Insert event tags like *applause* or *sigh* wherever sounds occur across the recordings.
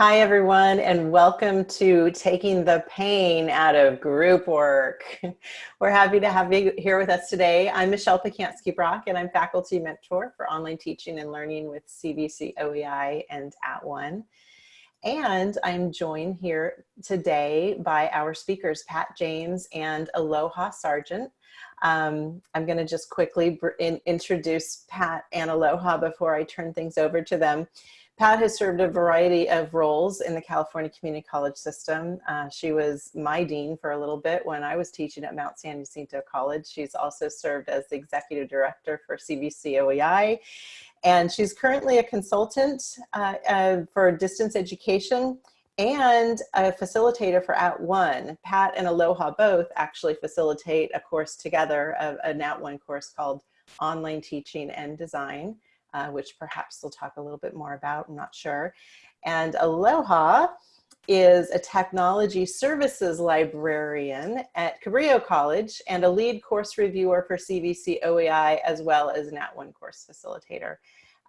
Hi, everyone, and welcome to Taking the Pain Out of Group Work. *laughs* We're happy to have you here with us today. I'm Michelle Pacansky-Brock, and I'm faculty mentor for online teaching and learning with CVC OEI and At One. And I'm joined here today by our speakers, Pat James and Aloha Sargent. Um, I'm going to just quickly in introduce Pat and Aloha before I turn things over to them. Pat has served a variety of roles in the California Community College system. Uh, she was my dean for a little bit when I was teaching at Mount San Jacinto College. She's also served as the executive director for CVC OEI. And she's currently a consultant uh, uh, for distance education and a facilitator for At One. Pat and Aloha both actually facilitate a course together, an At One course called Online Teaching and Design uh, which perhaps we'll talk a little bit more about, I'm not sure. And Aloha is a technology services librarian at Cabrillo College and a lead course reviewer for CVC OEI as well as an At-One course facilitator.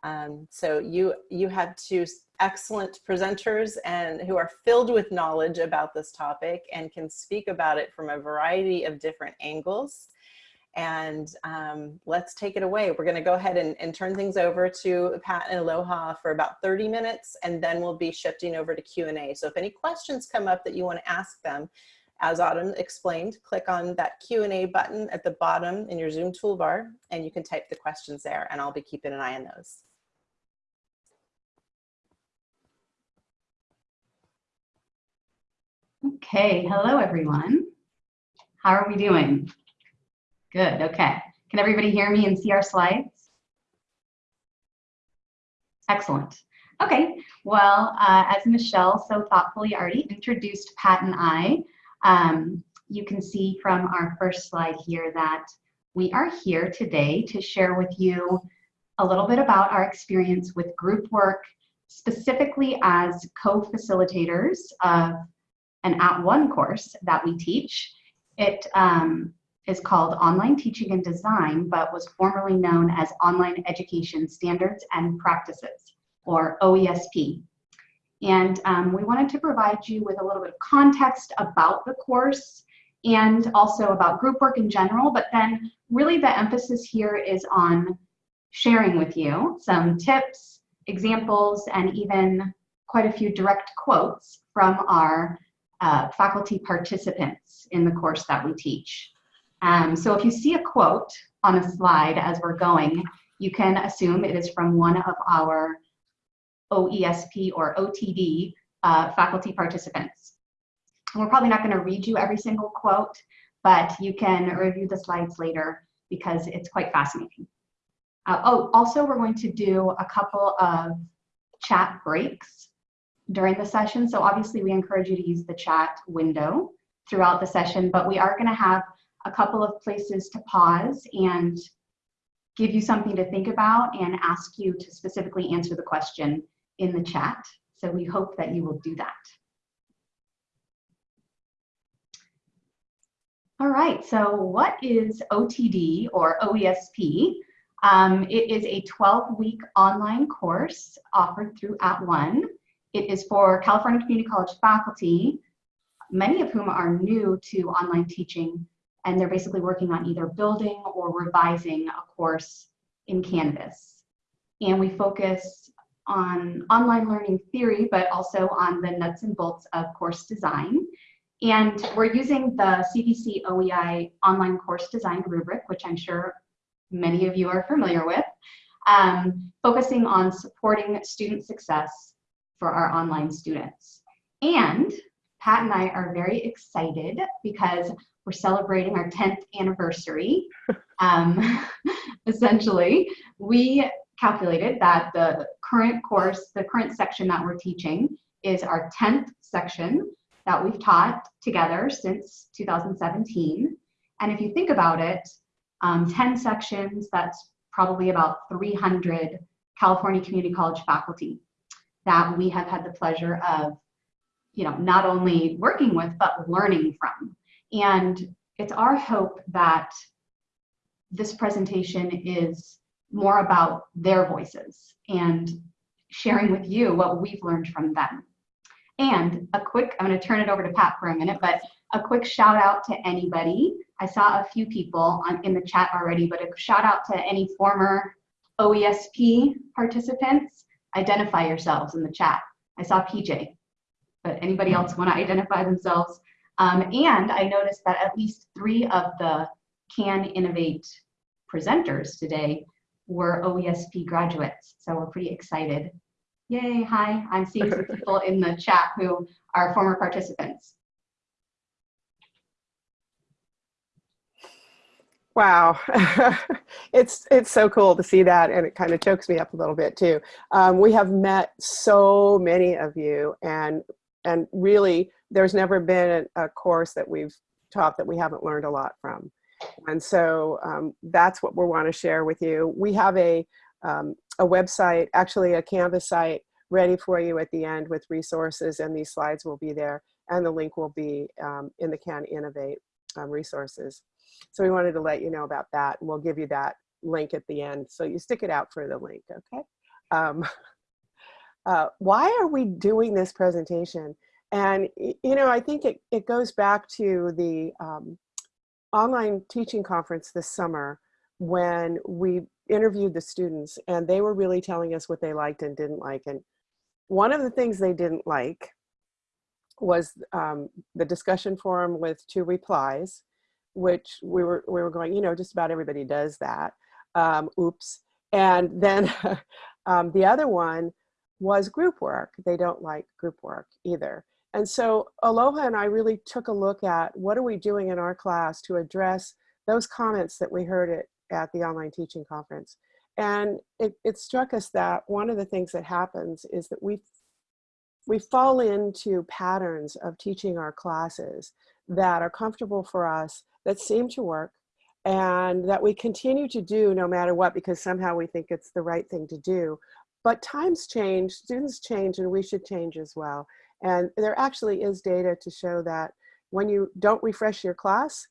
Um, so you, you have two excellent presenters and who are filled with knowledge about this topic and can speak about it from a variety of different angles and um, let's take it away. We're gonna go ahead and, and, turn things over to Pat and Aloha for about 30 minutes, and then we'll be shifting over to Q&A. So if any questions come up that you wanna ask them, as Autumn explained, click on that Q&A button at the bottom in your Zoom toolbar, and you can type the questions there, and I'll be keeping an eye on those. Okay, hello everyone. How are we doing? Good, okay. Can everybody hear me and see our slides? Excellent. Okay, well, uh, as Michelle so thoughtfully already introduced Pat and I, um, you can see from our first slide here that we are here today to share with you a little bit about our experience with group work, specifically as co-facilitators of an at-one course that we teach. It um, is called Online Teaching and Design, but was formerly known as Online Education Standards and Practices, or OESP. And um, we wanted to provide you with a little bit of context about the course and also about group work in general, but then really the emphasis here is on sharing with you some tips, examples, and even quite a few direct quotes from our uh, faculty participants in the course that we teach. Um, so if you see a quote on a slide as we're going, you can assume it is from one of our OESP or OTD uh, faculty participants. we're probably not going to read you every single quote, but you can review the slides later because it's quite fascinating. Uh, oh, also we're going to do a couple of chat breaks during the session. So obviously we encourage you to use the chat window throughout the session, but we are going to have a couple of places to pause and give you something to think about and ask you to specifically answer the question in the chat. So we hope that you will do that. All right, so what is OTD or OESP? Um, it is a 12-week online course offered through At One. It is for California Community College faculty, many of whom are new to online teaching and they're basically working on either building or revising a course in Canvas. And we focus on online learning theory, but also on the nuts and bolts of course design. And we're using the CVC OEI online course design rubric, which I'm sure many of you are familiar with, um, focusing on supporting student success for our online students. And Pat and I are very excited because we're celebrating our 10th anniversary. *laughs* Um, *laughs* essentially, we calculated that the current course, the current section that we're teaching is our 10th section that we've taught together since 2017. And if you think about it, um, 10 sections, that's probably about 300 California Community College faculty that we have had the pleasure of, you know, not only working with, but learning from. And it's our hope that this presentation is more about their voices and sharing with you what we've learned from them. And a quick, I'm going to turn it over to Pat for a minute, but a quick shout out to anybody. I saw a few people on, in the chat already, but a shout out to any former OESP participants. Identify yourselves in the chat. I saw PJ, but anybody else want to identify themselves? Um, and I noticed that at least three of the Can Innovate presenters today were OESP graduates. So we're pretty excited. Yay, hi, I'm seeing some *laughs* people in the chat who are former participants. Wow, *laughs* it's it's so cool to see that, and it kind of chokes me up a little bit too. Um, we have met so many of you, and and really, there's never been a, course that we've taught that we haven't learned a lot from, and so um, that's what we want to share with you. We have a um, a website, actually a Canvas site, ready for you at the end with resources, and these slides will be there, and the link will be um, in the Can Innovate um, resources. So we wanted to let you know about that. And we'll give you that link at the end. So you stick it out for the link, okay? *laughs* Uh, why are we doing this presentation? And, you know, I think it, it goes back to the um, online teaching conference this summer when we interviewed the students and they were really telling us what they liked and didn't like. And one of the things they didn't like was um, the discussion forum with two replies which we were we were going you know just about everybody does that um, oops and then *laughs* um, the other one was group work. They don't like group work either. And so aloha and i really took a look at what are we doing in our class to address those comments that we heard at, at the online teaching conference. And it, it struck us that one of the things that happens is that we we fall into patterns of teaching our classes that are comfortable for us that seem to work and that we continue to do no matter what because somehow we think it's the right thing to do. But times change, students change, and we should change as well. And there actually is data to show that when you don't refresh your class,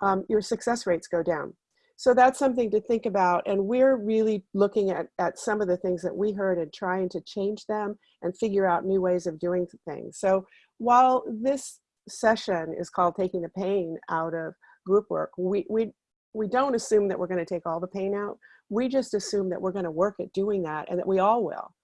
um, your success rates go down. So that's something to think about. And we're really looking at, at some of the things that we heard and trying to change them and figure out new ways of doing things. So while this session is called taking the pain out of group work. We, we, we don't assume that we're going to take all the pain out. We just assume that we're going to work at doing that and that we all will.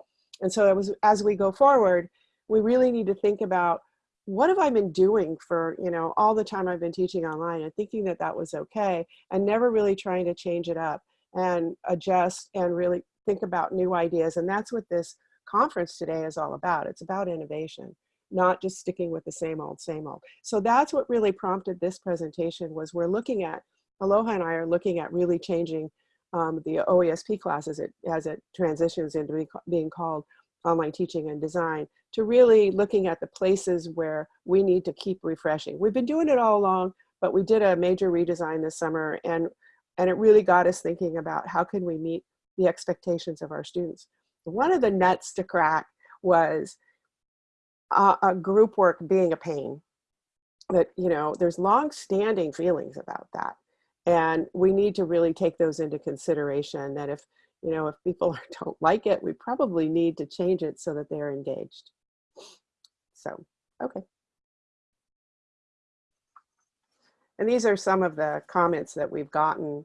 And so it was, as we go forward, we really need to think about what have I been doing for, you know, all the time I've been teaching online and thinking that that was okay and never really trying to change it up and adjust and really think about new ideas. And that's what this conference today is all about. It's about innovation not just sticking with the same old, same old. So that's what really prompted this presentation was we're looking at, Aloha and I are looking at really changing um, the OESP class as it, as it transitions into being called online teaching and design to really looking at the places where we need to keep refreshing. We've been doing it all along, but we did a major redesign this summer and, and it really got us thinking about how can we meet the expectations of our students. One of the nuts to crack was uh, group work being a pain. That, you know, there's long standing feelings about that. And we need to really take those into consideration that if, you know, if people *laughs* don't like it, we probably need to change it so that they're engaged. So, okay. And these are some of the comments that we've gotten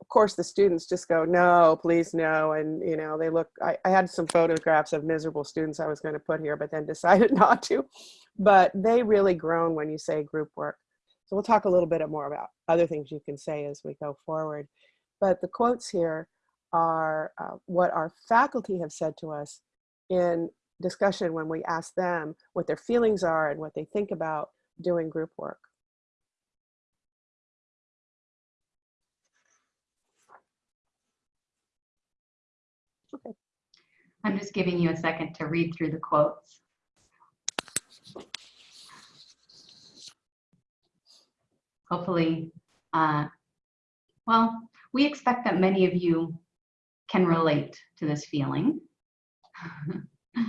of course the students just go no please no and you know they look I, I had some photographs of miserable students I was going to put here but then *laughs* decided not to but they really groan when you say group work so we'll talk a little bit more about other things you can say as we go forward but the quotes here are uh, what our faculty have said to us in discussion when we ask them what their feelings are and what they think about doing group work Okay. I'm just giving you a second to read through the quotes. Hopefully, uh, well, we expect that many of you can relate to this feeling. *laughs*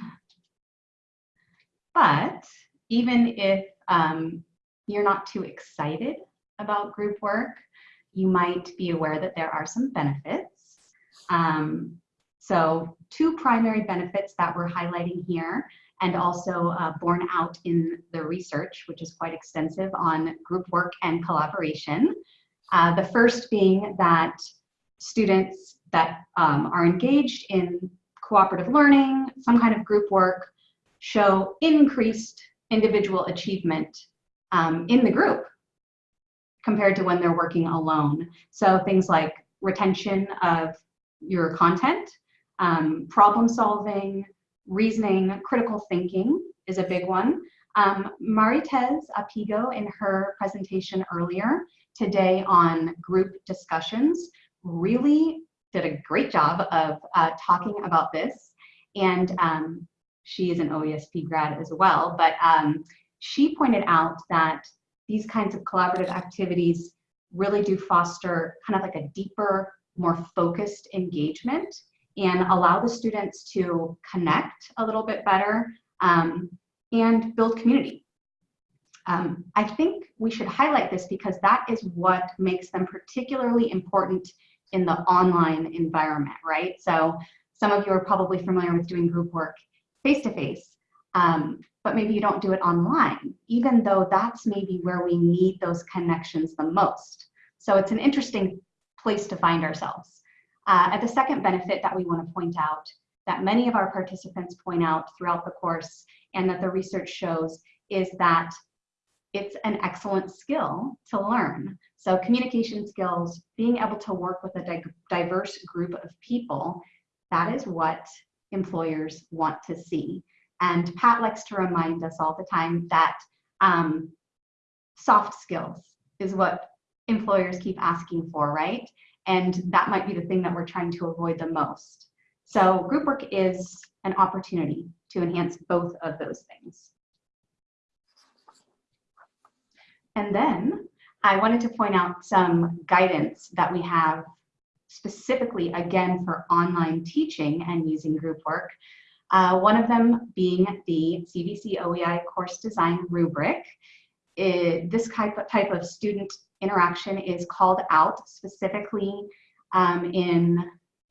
but even if um, you're not too excited about group work, you might be aware that there are some benefits. Um, so two primary benefits that we're highlighting here and also uh, borne out in the research, which is quite extensive on group work and collaboration. Uh, the first being that students that um, are engaged in cooperative learning, some kind of group work, show increased individual achievement um, in the group compared to when they're working alone. So things like retention of your content, um, problem solving, reasoning, critical thinking is a big one. Um, Maritez Apigo in her presentation earlier today on group discussions really did a great job of uh, talking about this. And um, she is an OESP grad as well, but um, she pointed out that these kinds of collaborative activities really do foster kind of like a deeper, more focused engagement and allow the students to connect a little bit better um, and build community. Um, I think we should highlight this because that is what makes them particularly important in the online environment, right? So some of you are probably familiar with doing group work face-to-face, um, but maybe you don't do it online, even though that's maybe where we need those connections the most. So it's an interesting place to find ourselves. Uh, the second benefit that we want to point out that many of our participants point out throughout the course and that the research shows is that it's an excellent skill to learn. So communication skills, being able to work with a di diverse group of people, that is what employers want to see. And Pat likes to remind us all the time that um, soft skills is what employers keep asking for, right? And that might be the thing that we're trying to avoid the most. So group work is an opportunity to enhance both of those things. And then I wanted to point out some guidance that we have specifically, again, for online teaching and using group work. Uh, one of them being the CVC OEI course design rubric. It, this type of, type of student interaction is called out specifically um, in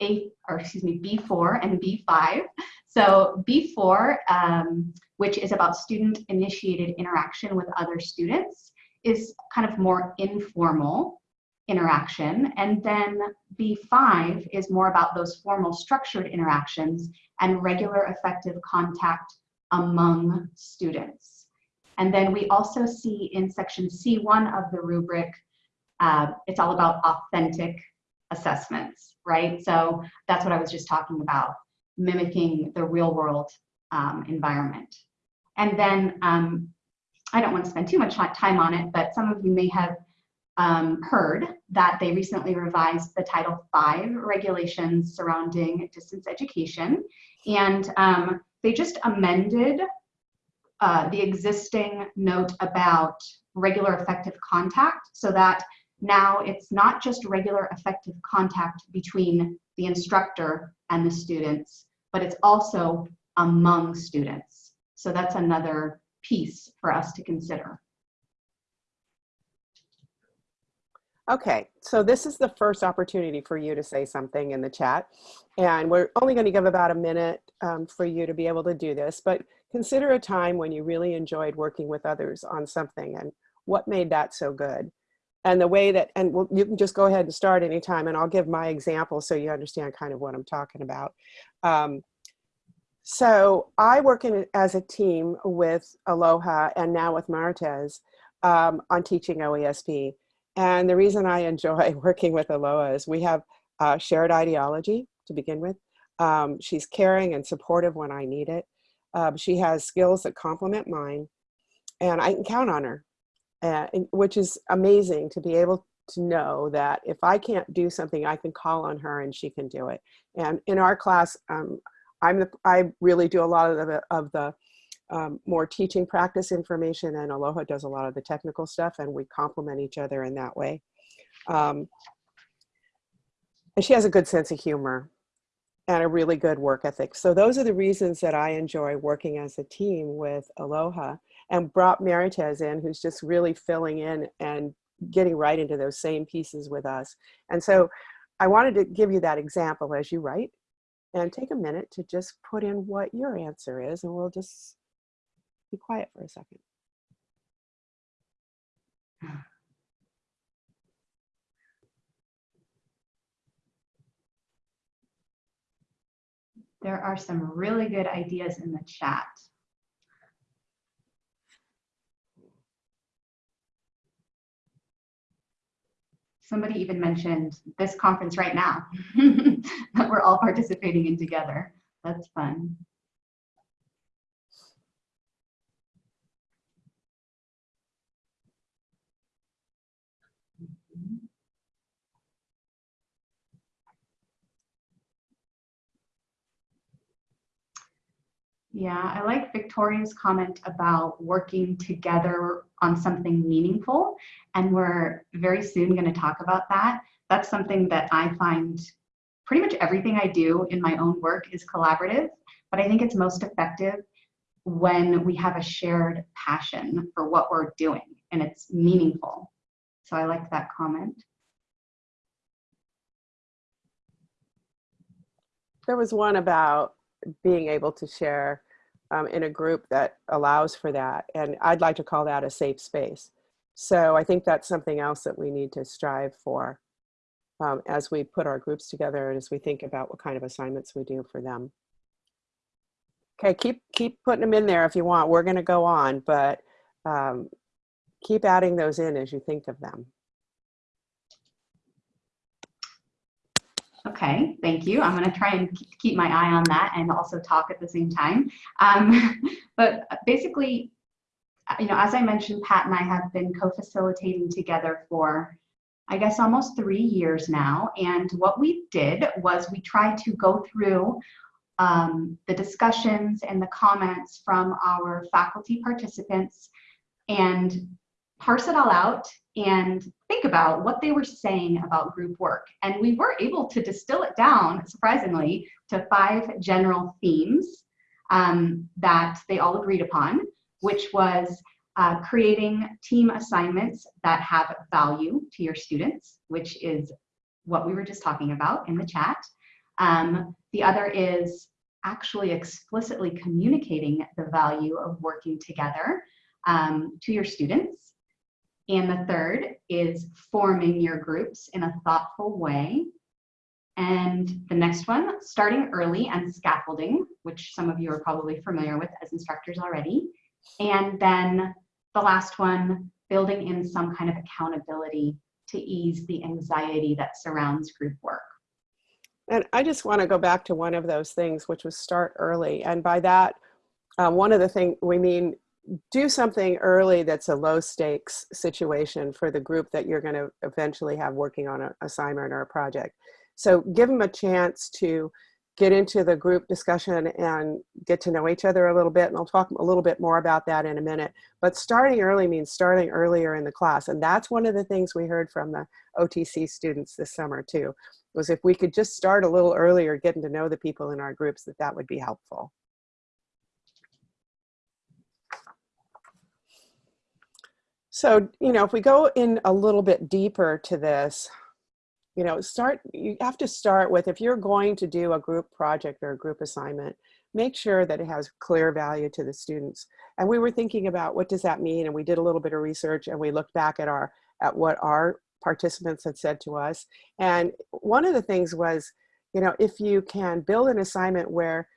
A, or excuse me, B4 and B5. So B4, um, which is about student initiated interaction with other students, is kind of more informal interaction. And then B5 is more about those formal structured interactions and regular effective contact among students. And then we also see in section C1 of the rubric, uh, it's all about authentic assessments, right? So that's what I was just talking about, mimicking the real world um, environment. And then um, I don't want to spend too much time on it, but some of you may have um, heard that they recently revised the Title V regulations surrounding distance education. And um, they just amended uh, the existing note about regular effective contact so that now it's not just regular effective contact between the instructor and the students, but it's also among students. So that's another piece for us to consider. Okay, so this is the first opportunity for you to say something in the chat. And we're only going to give about a minute um, for you to be able to do this, but consider a time when you really enjoyed working with others on something and what made that so good. And the way that, and we'll, you can just go ahead and start anytime and I'll give my example so you understand kind of what I'm talking about. Um, so I work in, as a team with Aloha and now with Maritez um, on teaching OESP. And the reason I enjoy *laughs* working with Aloha is we have shared ideology to begin with. Um, she's caring and supportive when I need it. Um, she has skills that complement mine and I can count on her, uh, which is amazing to be able to know that if I can't do something, I can call on her and she can do it. And in our class, um, I'm the, I really do a lot of the, of the um, more teaching practice information and Aloha does a lot of the technical stuff and we complement each other in that way. Um, and she has a good sense of humor and a really good work ethic. So those are the reasons that I enjoy working as a team with Aloha and brought Maritez in who's just really filling in and getting right into those same pieces with us. And so I wanted to give you that example as you write and take a minute to just put in what your answer is and we'll just be quiet for a second. There are some really good ideas in the chat. Somebody even mentioned this conference right now *laughs* that we're all participating in together. That's fun. Yeah, I like Victoria's comment about working together on something meaningful. And we're very soon going to talk about that. That's something that I find pretty much everything I do in my own work is collaborative, but I think it's most effective when we have a shared passion for what we're doing and it's meaningful. So I like that comment. There was one about being able to share um, in a group that allows for that. And I'd like to call that a safe space. So I think that's something else that we need to strive for um, as we put our groups together and as we think about what kind of assignments we do for them. Okay, keep, keep putting them in there if you want. We're gonna go on, but um, keep adding those in as you think of them. Okay, thank you. I'm going to try and keep my eye on that and also talk at the same time. Um, *laughs* but basically, you know, as I mentioned, Pat and I have been co-facilitating together for, I guess, almost three years now. And what we did was we tried to go through um, the discussions and the comments from our faculty participants and parse it all out and think about what they were saying about group work. And we were able to distill it down, surprisingly, to five general themes um, that they all agreed upon, which was uh, creating team assignments that have value to your students, which is what we were just talking about in the chat. Um, the other is actually explicitly communicating the value of working together um, to your students. And the third is forming your groups in a thoughtful way. And the next one, starting early and scaffolding, which some of you are probably familiar with as instructors already. And then the last one, building in some kind of accountability to ease the anxiety that surrounds group work. And I just want to go back to one of those things, which was start early. And by that, uh, one of the things we mean do something early that's a low stakes situation for the group that you're going to eventually have working on an assignment or a project. So give them a chance to get into the group discussion and get to know each other a little bit. And I'll talk a little bit more about that in a minute. But starting early means starting earlier in the class. And that's one of the things we heard from the OTC students this summer too, was if we could just start a little earlier getting to know the people in our groups, that that would be helpful. So, you know, if we go in a little bit deeper to this, you know, start, you have to start with, if you're going to do a group project or a group assignment, make sure that it has clear value to the students. And we were thinking about what does that mean? And we did a little bit of research and we looked back at our, at what our participants had said to us. And one of the things was, you know, if you can build an assignment where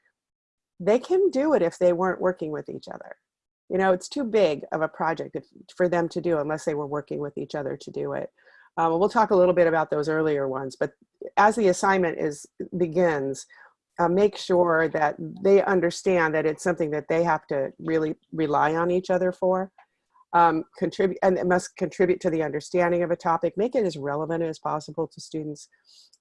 they can do it if they weren't working with each other you know, it's too big of a project if, for them to do unless they were working with each other to do it. Um, we'll talk a little bit about those earlier ones, but as the assignment is begins, uh, make sure that they understand that it's something that they have to really rely on each other for. Um, contribute and it must contribute to the understanding of a topic, make it as relevant as possible to students.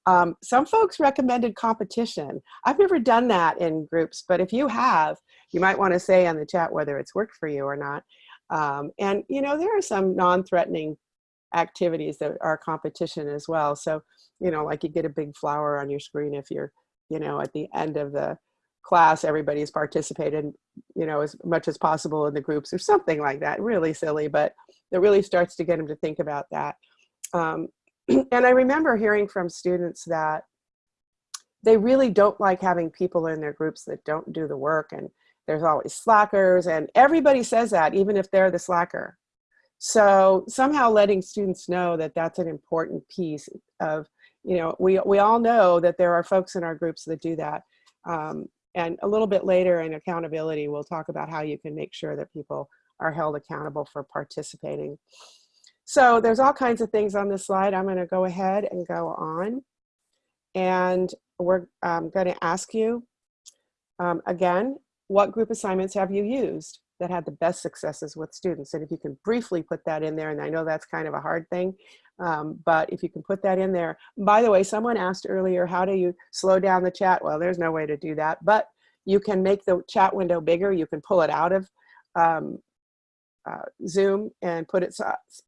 Um, some folks recommended competition. I've never done that in groups, but if you have, you might want to say on the chat whether it's worked for you or not. Um, and you know, there are some non-threatening activities that are competition as well. So, you know, like you get a big flower on your screen if you're, you know, at the end of the class, everybody's participated, you know, as much as possible in the groups or something like that. Really silly, but it really starts to get them to think about that. Um, *clears throat* and I remember hearing from students that they really don't like having people in their groups that don't do the work and there's always slackers and everybody says that even if they're the slacker. So somehow letting students know that that's an important piece of, you know, we, we all know that there are folks in our groups that do that. Um, and a little bit later in accountability, we'll talk about how you can make sure that people are held accountable for participating. So there's all kinds of things on this slide. I'm gonna go ahead and go on. And we're um, gonna ask you, um, again, what group assignments have you used? that had the best successes with students. And if you can briefly put that in there, and I know that's kind of a hard thing, um, but if you can put that in there. By the way, someone asked earlier, how do you slow down the chat? Well, there's no way to do that, but you can make the chat window bigger. You can pull it out of um, uh, Zoom and put it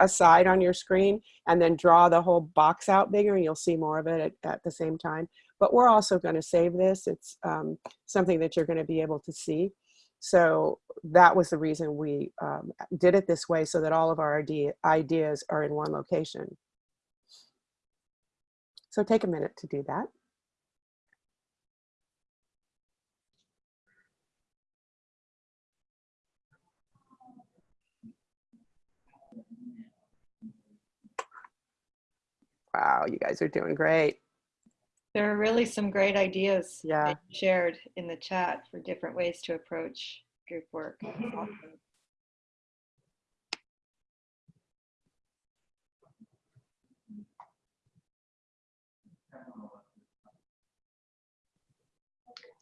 aside on your screen and then draw the whole box out bigger and you'll see more of it at, at the same time. But we're also gonna save this. It's um, something that you're gonna be able to see. So that was the reason we um, did it this way so that all of our idea, ideas are in one location. So take a minute to do that. Wow, you guys are doing great. There are really some great ideas Yeah. shared in the chat for different ways to approach group work. Awesome.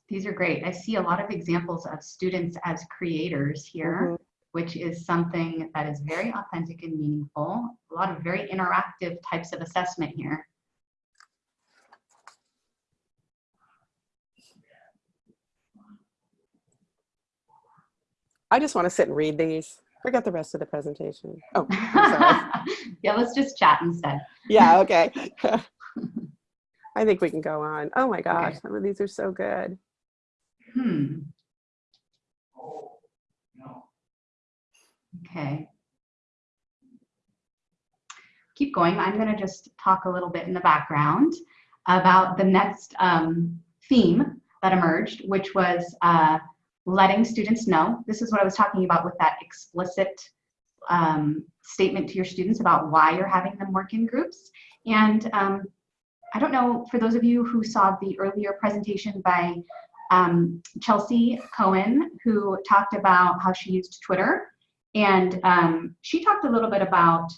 These are great. I see a lot of examples of students as creators here, mm -hmm. which is something that is very authentic and meaningful. A lot of very interactive types of assessment here. I just want to sit and read these. Forget the rest of the presentation. Oh, *laughs* yeah, let's just chat instead. Yeah, *laughs* okay. I think we can go on. Oh my gosh, okay. some of these are so good. Hmm. Okay. Keep going. I'm going to just talk a little bit in the background about the next um, theme that emerged, which was uh, letting students know. This is what I was talking about with that explicit um, statement to your students about why you're having them work in groups. And um, I don't know, for those of you who saw the earlier presentation by um, Chelsea Cohen, who talked about how she used Twitter. And um, she talked a little bit about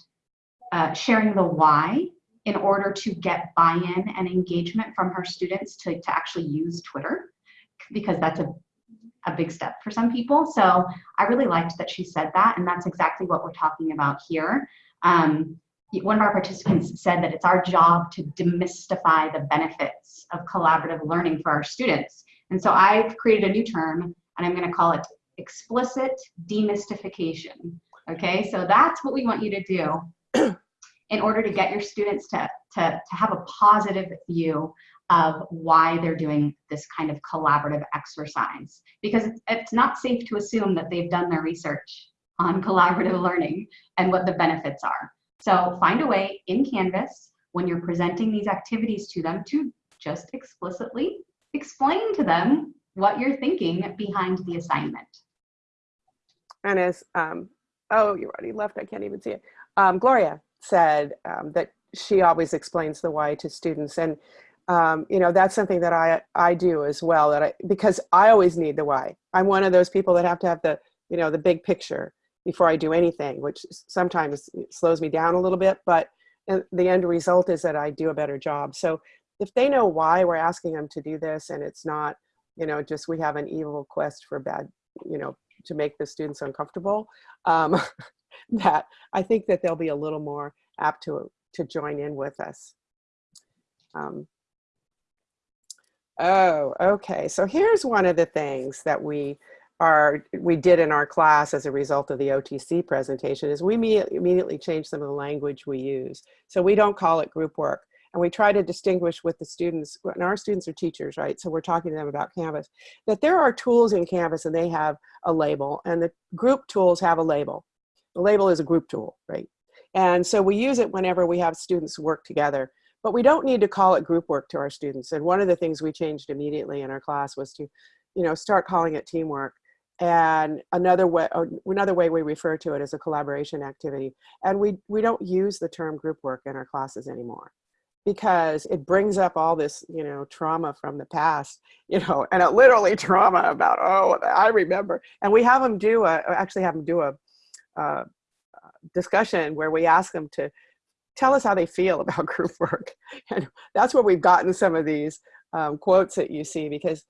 uh, sharing the why in order to get buy-in and engagement from her students to, to actually use Twitter, because that's a a big step for some people. So I really liked that she said that, and that's exactly what we're talking about here. Um, one of our participants said that it's our job to demystify the benefits of collaborative learning for our students. And so I've created a new term, and I'm going to call it explicit demystification. Okay, so that's what we want you to do *clears throat* in order to get your students to, to, to have a positive view of why they're doing this kind of collaborative exercise. Because it's not safe to assume that they've done their research on *laughs* collaborative learning and what the benefits are. So find a way in Canvas when you're presenting these activities to them to just explicitly explain to them what you're thinking behind the assignment. And as, um, oh, you already left, I can't even see it. Um, Gloria said um, that she always explains the why to students. And um, you know, that's something that I, I do as well, that I, because I always need the why. I'm one of those people that have to have the, you know, the big picture before I do anything, which sometimes slows me down a little bit, but the end result is that I do a better job. So if they know why we're asking them to do this and it's not, you know, just we have an evil quest for bad, you know, to make the students uncomfortable, um, *laughs* that I think that they'll be a little more apt to, to join in with us. Um, Oh, okay. So here's one of the things that we are we did in our class as a result of the OTC presentation is we immediately changed some of the language we use. So we don't call it group work. And we try to distinguish with the students, and our students are teachers, right? So we're talking to them about Canvas, that there are tools in Canvas and they have a label and the group tools have a label. The label is a group tool, right? And so we use it whenever we have students work together. But we don't need to call it group work to our students. And one of the things we changed immediately in our class was to, you know, start calling it teamwork. And another way, or another way we refer to it as a collaboration activity. And we, we don't use the term group work in our classes anymore because it brings up all this, you know, trauma from the past, *laughs* you know, and it literally trauma about, oh, I remember. And we have them do a, actually have them do a, uh, discussion where we ask them to tell us how they feel *laughs* about group work. And that's where we've gotten some of these um, quotes that you see because,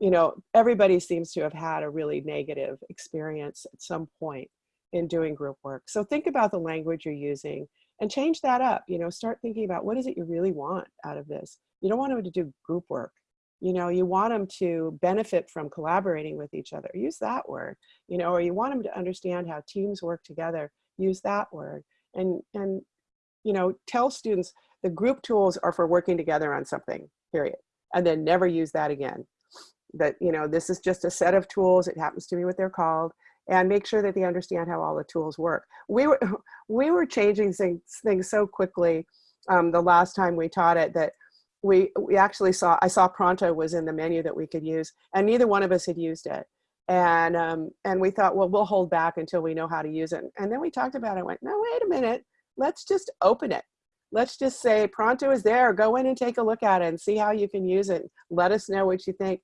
you know, everybody seems to have had a really negative experience at some point in doing group work. So think about the language you're using and change that up. You know, start thinking about what is it you really want out of this. You don't want them to do group work. You know, you want them to benefit from collaborating with each other. Use that word. You know, or you want them to understand how teams work together. Use that word. And and you know, tell students the group tools are for working together on something. Period. And then never use that again. That you know, this is just a set of tools. It happens to be what they're called and make sure that they understand how all the tools work. We were, *laughs* we were changing things, things so quickly um, the last time we taught it that we, we actually saw, I saw Pronto was in the menu that we could use and neither one of us had used it. And, um, and we thought, well, we'll hold back until we know how to use it. And then we talked about it and went, no, wait a minute, let's just open it. Let's just say Pronto is there, go in and take a look at it and see how you can use it. Let us know what you think.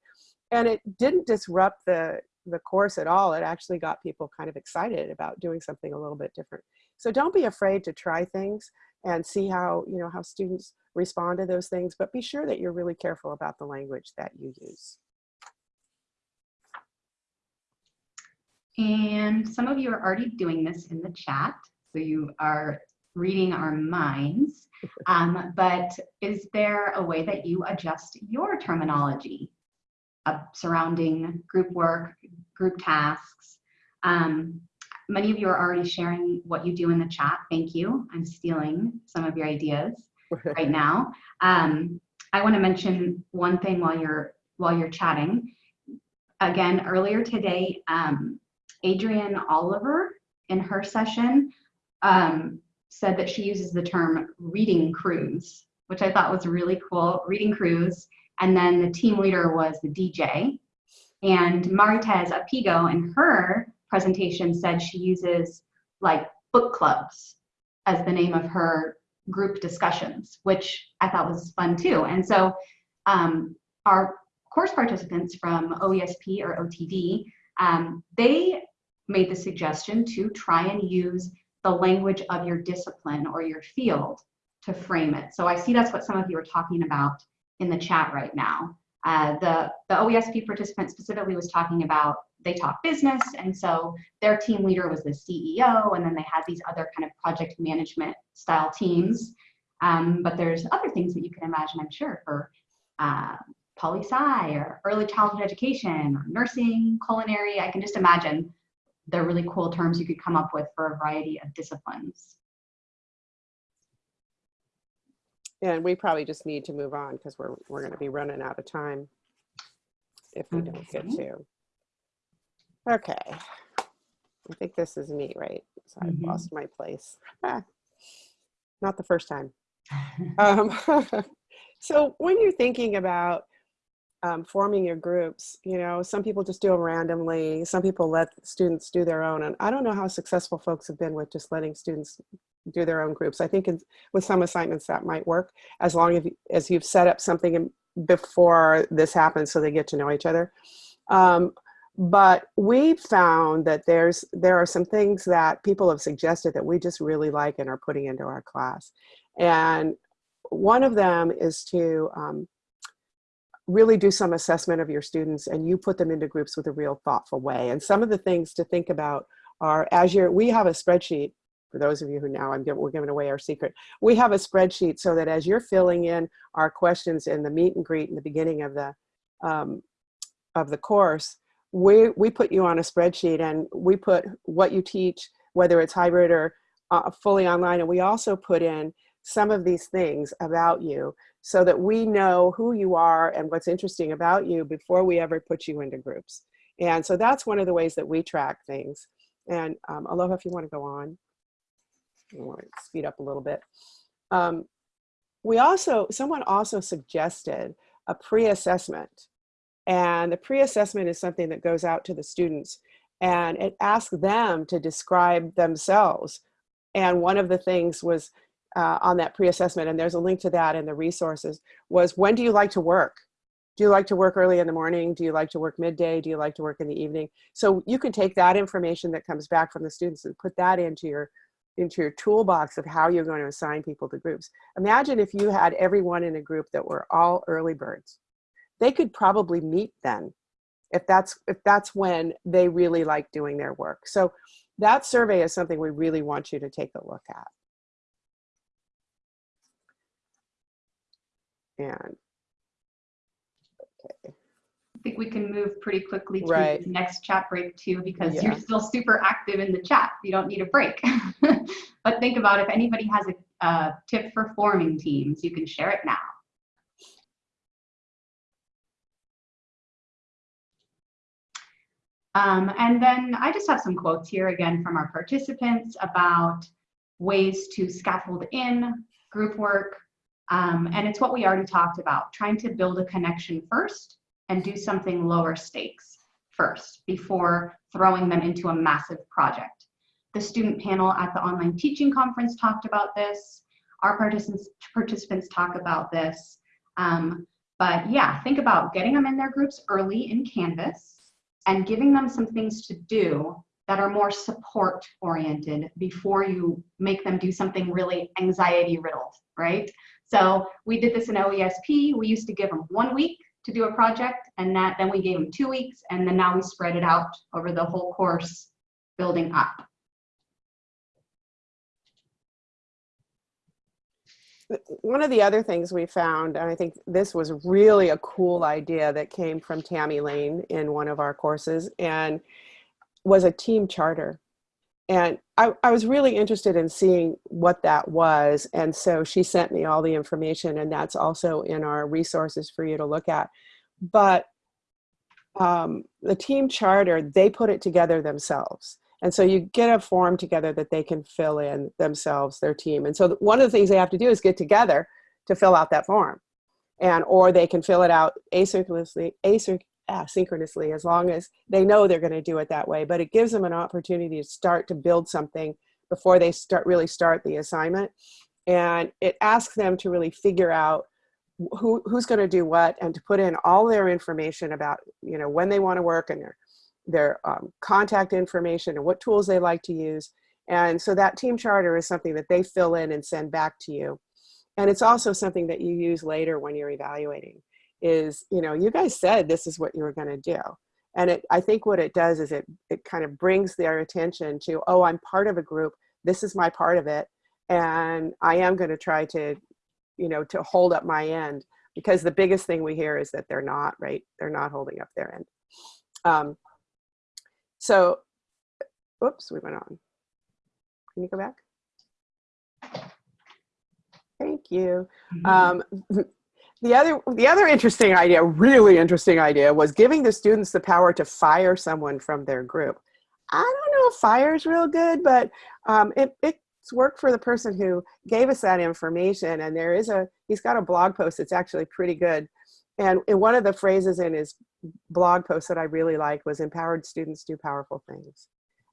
And it didn't disrupt the, the course at all, it actually got people kind of excited about doing something a little bit different. So don't be afraid to try things and see how, you know, how students respond to those things, but be sure that you're really careful about the language that you use. And some of you are already doing this in the chat. So you are reading our minds. Um, but is there a way that you adjust your terminology uh, surrounding group work, group tasks. Um, many of you are already sharing what you do in the chat. Thank you. I'm stealing some of your ideas *laughs* right now. Um, I want to mention one thing while you're while you're chatting. Again, earlier today, um, Adrienne Oliver in her session um, said that she uses the term reading crews, which I thought was really cool. Reading crews and then the team leader was the DJ. And Maritez Apigo in her presentation said she uses like book clubs as the name of her group discussions, which I thought was fun too. And so um, our course participants from OESP or OTD, um, they made the suggestion to try and use the language of your discipline or your field to frame it. So I see that's what some of you are talking about in the chat right now. Uh, the, the OESP participant specifically was talking about they talk business and so their team leader was the CEO and then they had these other kind of project management style teams. Um, but there's other things that you can imagine, I'm sure, for uh, poli-sci or early childhood education or nursing, culinary. I can just imagine the really cool terms you could come up with for a variety of disciplines. and we probably just need to move on because we're, we're going to be running out of time if we don't get to. Okay. I think this is me, right? So I've Mhm. lost my place. Ah, Not the first time. *laughs* Um, *laughs* so when you're thinking about um, forming your groups, you know, some people just do them randomly. Some people let students do their own. And I don't know how successful folks have been with just letting students do their own groups. I think in, with some assignments that might work as long as, as you've set up something in, before this happens so they get to know each other. Um, but we found that there's there are some things that people have suggested that we just really like and are putting into our class. And one of them is to um, really do some assessment of your students and you put them into groups with a real thoughtful way. And some of the things to think about are as you're, we have a spreadsheet for those of you who now I'm we're giving away our secret. We have a spreadsheet so that as you're filling in our questions in the meet and greet in the beginning of the, um, of the course, we, we put you on a spreadsheet and we put what you teach, whether it's hybrid or uh, fully online. And we also put in some of these things about you so that we know who you are and what's interesting about you before we ever put you into groups. And so that's one of the ways that we track things. And um, Aloha, if you want to go on. I want to speed up a little bit. Um, we also, someone also suggested a pre-assessment. And the pre-assessment is something that goes out to the students and it asks them to describe themselves. And one of the things was uh, on that pre-assessment, and there's a link to that in the resources, was when do you like to work? Do you like to work early in the morning? Do you like to work midday? Do you like to work in the evening? So you can take that information that comes back from the students and put that into your into your toolbox of how you're going to assign people to groups. Imagine if you had everyone in a group that were all early birds. They could probably meet then if that's if that's when they really like doing their work. So that survey is something we really want you to take a look at. And okay. I think we can move pretty quickly to Right. the next chat break too, because Yeah. you're still super active in the chat. You don't need a break. *laughs* but think about if anybody has a, a tip for forming teams, you can share it now. Um, and then I just have some quotes here again from our participants about ways to scaffold in group work. Um, and it's what we already talked about, trying to build a connection first and do something lower stakes first before throwing them into a massive project. The student panel at the online teaching conference talked about this. Our participants, participants talk about this. Um, but yeah, think about getting them in their groups early in Canvas and giving them some things to do that are more support oriented before you make them do something really anxiety riddled, right? So we did this in OESP. We used to give them one week to do a project and that then we gave them two weeks and then now we spread it out over the whole course building up. one of the other things we found, and I think this was really a cool idea that came from Tammy Lane in one of our courses, and was a team charter. And I, I was really interested in seeing what that was. And so she sent me all the information, and that's also in our resources for you to look at. But um, the team charter, they put it together themselves. And so you get a form together that they can fill in themselves, their team. And so one of the things they have to do is get together to fill out that form. And or they can fill it out asynchronously, asynch asynchronously as long as they know they're going to do it that way. But it gives them an opportunity to start to build something before they start really start the assignment. And it asks them to really figure out who, who's going to do what and to put in all their information about, you know, when they want to work and their their um, contact information and what tools they like to use. And so that team charter is something that they fill in and send back to you. And it's also something that you use later when you're evaluating is, you know, you guys said this is what you were going to do. And it, I think what it does is it, it kind of brings their attention to, oh, I'm part of a group. This is my part of it. And I am going to try to, you know, to hold up my end because the biggest thing we hear is that they're not, right? They're not holding up their end. Um, so, whoops, we went on. Can you go back? Thank you. Um, the other, the other interesting idea, really interesting idea, was giving the students the power to fire someone from their group. I don't know if fire is real good, but um, it, it's worked for the person who gave us that information. And there is a, he's got a blog post that's actually pretty good. And, and one of the phrases in his blog post that I really liked was empowered students do powerful things.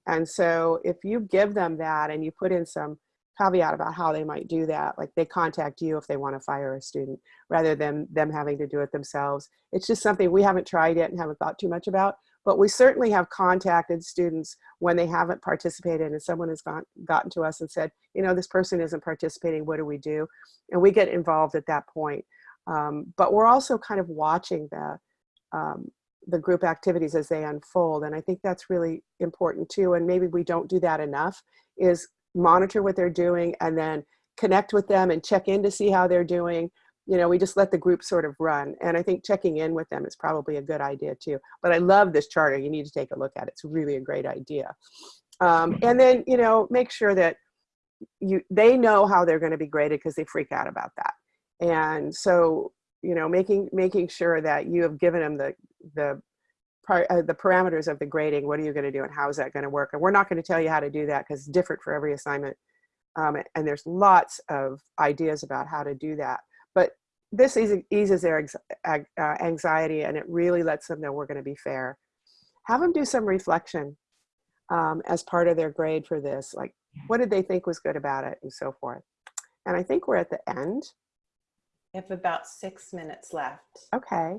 And so if you give them that and you put in some caveat about how they might do that, like they contact you if they want to fire a student rather than them having to do it themselves. It's just something we haven't tried yet and haven't thought too much about, but we certainly have contacted students when they haven't participated and someone has gone, gotten to us and said, you know, this person isn't participating, what do we do? And we get involved at that point. Um, but we're also kind of watching the, um, the group activities as they unfold. And I think that's really important too. And maybe we don't do that enough is monitor what they're doing and then connect with them and check in to see how they're doing. You know, we just let the group sort of run. And I think checking in with them is probably a good idea too. But I love this charter. You need to take a look at it. It's really a great idea. Um, and then, you know, make sure that you they know how they're going to be graded because they freak out about that. And so you know, making making sure that you have given them the the uh, the parameters of the grading. What are you going to do, and how is that going to work? And we're not going to tell you how to do that because it's different for every assignment Um, and there's lots of ideas about how to do that. But this eases, eases their uh, anxiety and it really lets them know we're going to be fair. Have them do some reflection um, as part of their grade for this. Like, what did they think was good about it and so forth. And I think we're at the end. We have about six minutes left. Okay.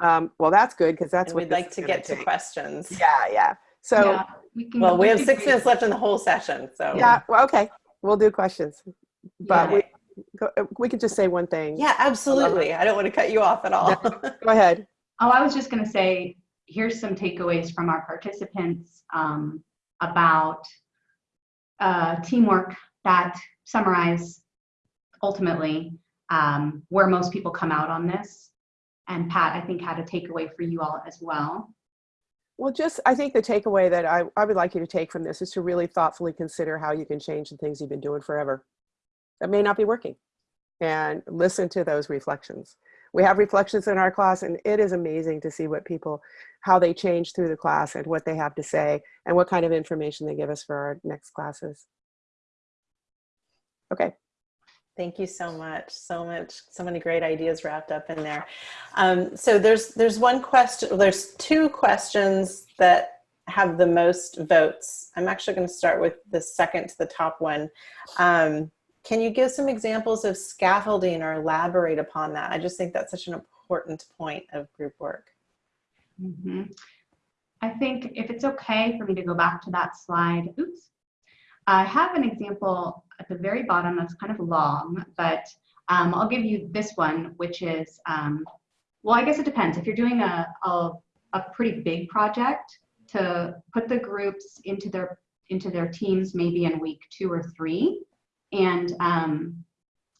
Um, well, that's good because that's And what we'd like to gonna get to questions. Yeah, yeah. So, Yeah, we can Well, we have six do- minutes left in the whole session, so. yeah, well, okay. We'll do questions. But Yeah. we, go, uh, we could just say one thing. Yeah, absolutely. I don't want to cut you off at all. Go ahead. Oh, I was just going to say, here's some takeaways from our participants um, about uh, teamwork that summarize ultimately um, where most people come out on this. And Pat, I think, had a takeaway for you all as well. Well, just I think the takeaway that I, I would like you to take from this is to really thoughtfully consider how you can change the things you've been doing forever that may not be working and listen to those reflections. We have reflections in our class and it is amazing to see what people, how they change through the class and what they have to say and what kind of information they give us for our next classes. Okay. Thank you so much. So much, so many great ideas wrapped up in there. Um, so there's there's one question. There's two questions that have the most votes. I'm actually going to start with the second to the top one. Um, can you give some examples of scaffolding or elaborate upon that? I just think that's such an important point of group work. Mhm. I think if it's okay for me to go back to that slide, oops. I have an example at the very bottom that's kind of long, but um, I'll give you this one, which is, um, well, I guess it depends. If you're doing a, a, a pretty big project, to put the groups into their into their teams maybe in week two or three, and um,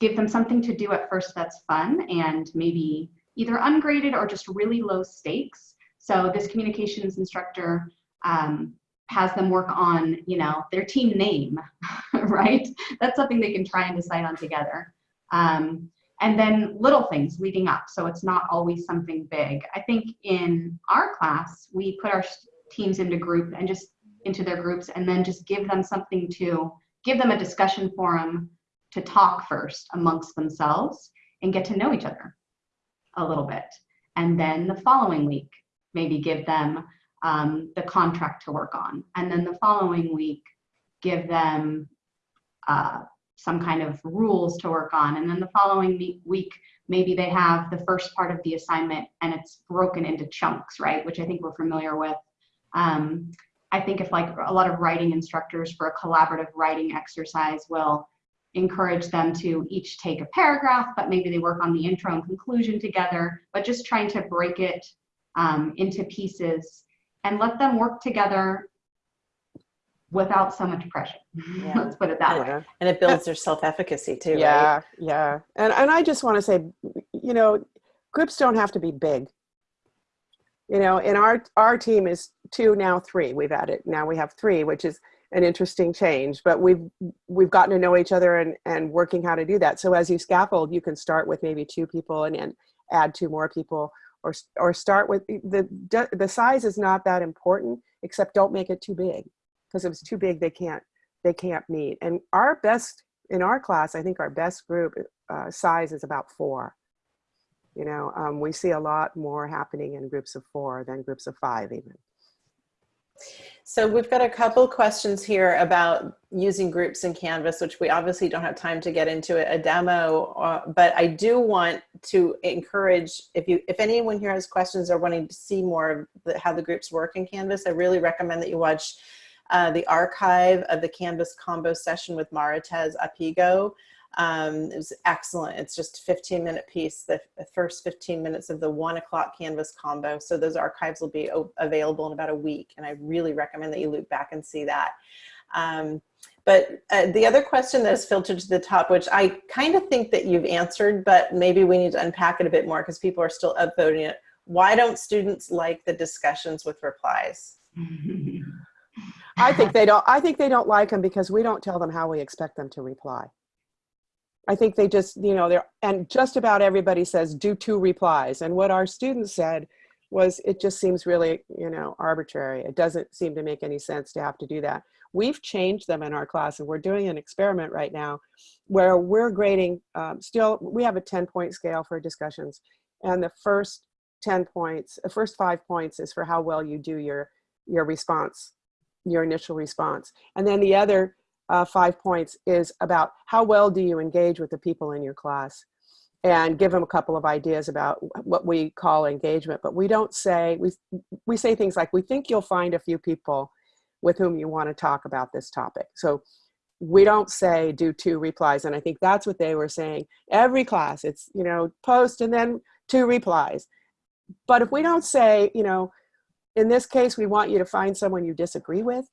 give them something to do at first that's fun and maybe either ungraded or just really low stakes. So this communications instructor um, has them work on, you know, their team name, *laughs* right? That's something they can try and decide on together. Um, and then little things leading up. So it's not always something big. I think in our class, we put our teams into group and just into their groups and then just give them something to give them a discussion forum to talk first amongst themselves and get to know each other a little bit. And then the following week, maybe give them um, the contract to work on. And then the following week, give them uh, some kind of rules to work on. And then the following week, maybe they have the first part of the assignment and it's broken into chunks, right? Which I think we're familiar with. Um, I think if like a lot of writing instructors for a collaborative writing exercise will encourage them to each take a paragraph, but maybe they work on the intro and conclusion together, but just trying to break it um, into pieces and let them work together without so much pressure. Yeah. *laughs* Let's put it that way. And it builds their self-efficacy too, right? Yeah, yeah. And and I just want to say, you know, groups don't have to be big. You know, in our our team is two now three. We've added now we have three, which is an interesting change. But we've we've gotten to know each other and and working how to do that. So as you scaffold, you can start with maybe two people and, and add two more people, or or start with the the size is not that important. Except don't make it too big, because if it's too big, they can't they can't meet. And our best in our class, I think our best group uh, size is about four. You know, um, we see a lot more happening in groups of four than groups of five even. So we've got a couple questions here about using groups in Canvas, which we obviously don't have time to get into a, demo, uh, but I do want to encourage, if you, if anyone here has questions or wanting to see more of the, how the groups work in Canvas, I really recommend that you watch uh, the archive of the Canvas combo session with Maritez Apigo. Um, it was excellent. It's just a 15 minute piece, the, first 15 minutes of the one o'clock Canvas combo. So those archives will be available in about a week. And I really recommend that you loop back and see that. Um, but uh, the other question that is filtered to the top, which I kind of think that you've answered, but maybe we need to unpack it a bit more because people are still upvoting it. Why don't students like the discussions with replies? *laughs* I think they don't. I think they don't like them because we don't tell them how we expect them to reply. I think they just, you know, they're and just about everybody says do two replies. And what our students said was it just seems really, you know, arbitrary. It doesn't seem to make any sense to have to do that. We've changed them in our class and we're doing an experiment right now where we're grading um, still, we have a 10 point scale for discussions and the first 10 points, the first five points is for how well you do your, your response, your initial response. And then the other uh, five points is about how well do you engage with the people in your class and give them a couple of ideas about what we call engagement. But we don't say, we, we say things like, we think you'll find a few people with whom you want to talk about this topic. So we don't say do two replies. And I think that's what they were saying. Every class, it's, you know, post and then two replies. But if we don't say, you know, in this case, we want you to find someone you disagree with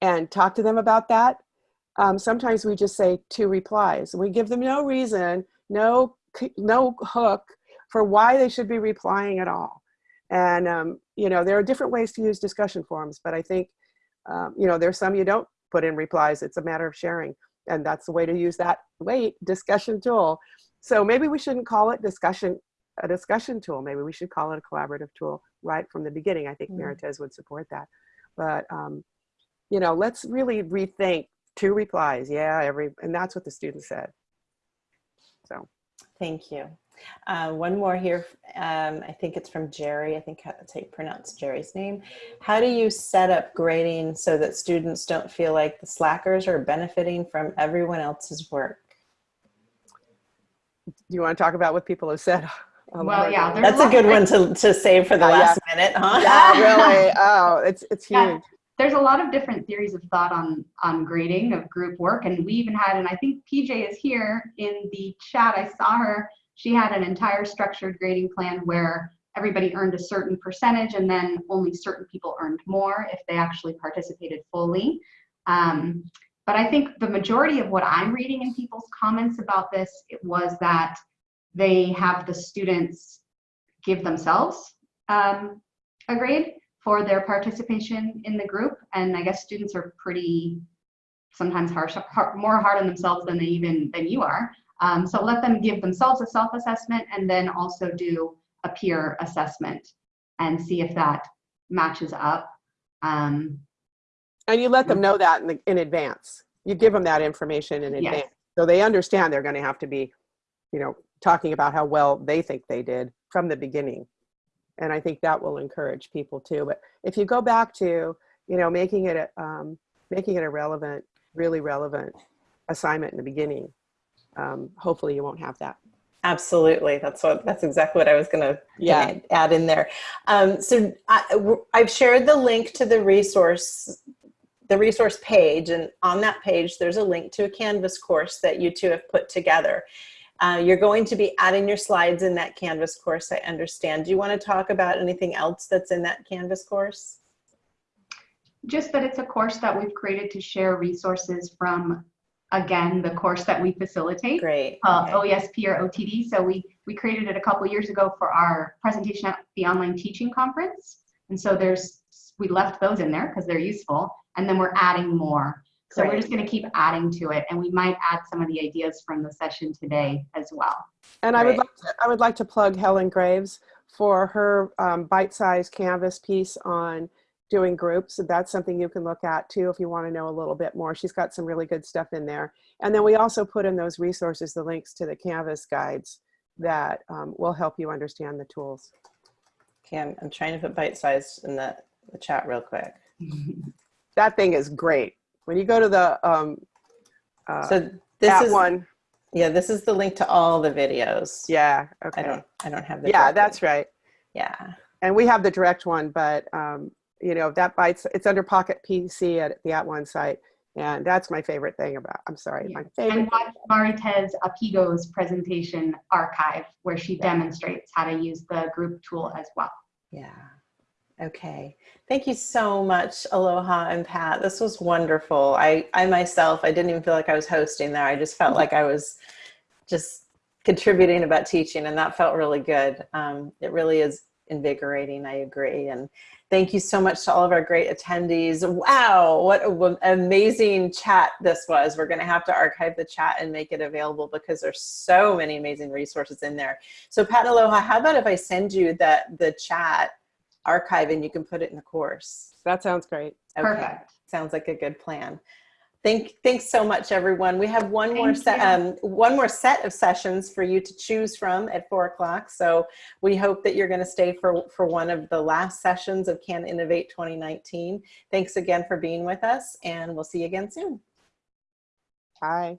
and talk to them about that. Um, sometimes we just say two replies. We give them no reason no, no hook for why they should be replying at all. And, um, you know, there are different ways to use discussion forums, but I think, um, you know, there's some you don't put in replies. It's a matter of sharing. And that's the way to use that wait discussion tool. So maybe we shouldn't call it discussion, a discussion tool. Maybe we should call it a collaborative tool right from the beginning. I think mm. Maritez would support that. But, um, you know, let's really rethink two replies. Yeah, every, and that's what the student said. So thank you. Uh, one more here. Um, I think it's from Jerry. I think that's how you pronounce Jerry's name. How do you set up grading so that students don't feel like the slackers are benefiting from everyone else's work? Do you want to talk about what people have said? *laughs* Well, yeah, that's a good one to, to save for the yeah, last yeah. minute, huh? Yeah, really. Oh, it's it's huge. Yeah there's a lot of different theories of thought on on grading of group work. And we even had and i think pj is here in the chat i saw her. She had an entire structured grading plan where everybody earned a certain percentage and then only certain people earned more if they actually participated fully. Um, but i think the majority of what i'm reading in people's comments about this it was that they have the students give themselves um, a grade for their participation in the group. And I guess students are pretty sometimes harsh, hard, more hard on themselves than they even than you are. Um, so let them give themselves a self-assessment and then also do a peer assessment and see if that matches up. Um, and you let them know that in, the, in advance. You give them that information in advance. Yes. So they understand they're going to have to be, you know, talking about how well they think they did from the beginning and I think that will encourage people too. But if you go back to, you know, making it a, um, making it a relevant, really relevant assignment in the beginning, um, hopefully you won't have that. Absolutely, that's what that's exactly what I was going to yeah. add in there. Um, so I, I've shared the link to the resource the resource page and on that page there's a link to a Canvas course that you two have put together. Uh, you're going to be adding your slides in that Canvas course, I understand. Do you want to talk about anything else that's in that Canvas course? Just that it's a course that we've created to share resources from, again, the course that we facilitate. Great. Uh, okay. OESP or OTD. So we, we created it a couple years ago for our presentation at the online teaching conference. And so there's, we left those in there because they're useful. And then we're adding more. So we're just going to keep adding to it, and we might add some of the ideas from the session today as well. And I would like to, I would like to plug Helen Graves for her um, bite-sized Canvas piece on doing groups. That's something you can look at too if you want to know a little bit more. She's got some really good stuff in there. And then we also put in those resources, the links to the Canvas guides that um, will help you understand the tools. Okay, I'm, I'm trying to put bite-sized in the, the chat real quick. *laughs* that thing is great. When you go to the um, uh, so this is one. Yeah, this is the link to all the videos. Yeah. Okay. I don't. I don't have the. Yeah, that's right. Yeah. And we have the direct one, but um, you know that bites. It's under Pocket PD at the at @ONE site, and that's my favorite thing about. I'm sorry, yeah. my favorite. And watch Maritez Apigo's presentation archive, where she yeah. demonstrates how to use the group tool as well. Yeah. Okay. Thank you so much, Aloha and Pat. This was wonderful. I, I myself, I didn't even feel like I was hosting there. I just felt like I was just contributing about teaching and that felt really good. Um, it really is invigorating. I agree. And thank you so much to all of our great attendees. Wow, what an amazing chat this was. We're going to have to archive the chat and make it available because there's so many amazing resources in there. So Pat Aloha, how about if I send you that the chat archive and you can put it in the course? That sounds great. Okay. Perfect. Sounds like a good plan. Thank, thanks so much, everyone. We have one more set, um, one more set of sessions for you to choose from at four o'clock. So we hope that you're going to stay for for one of the last sessions of Can Innovate 2019. Thanks again for being with us, and we'll see you again soon. Bye.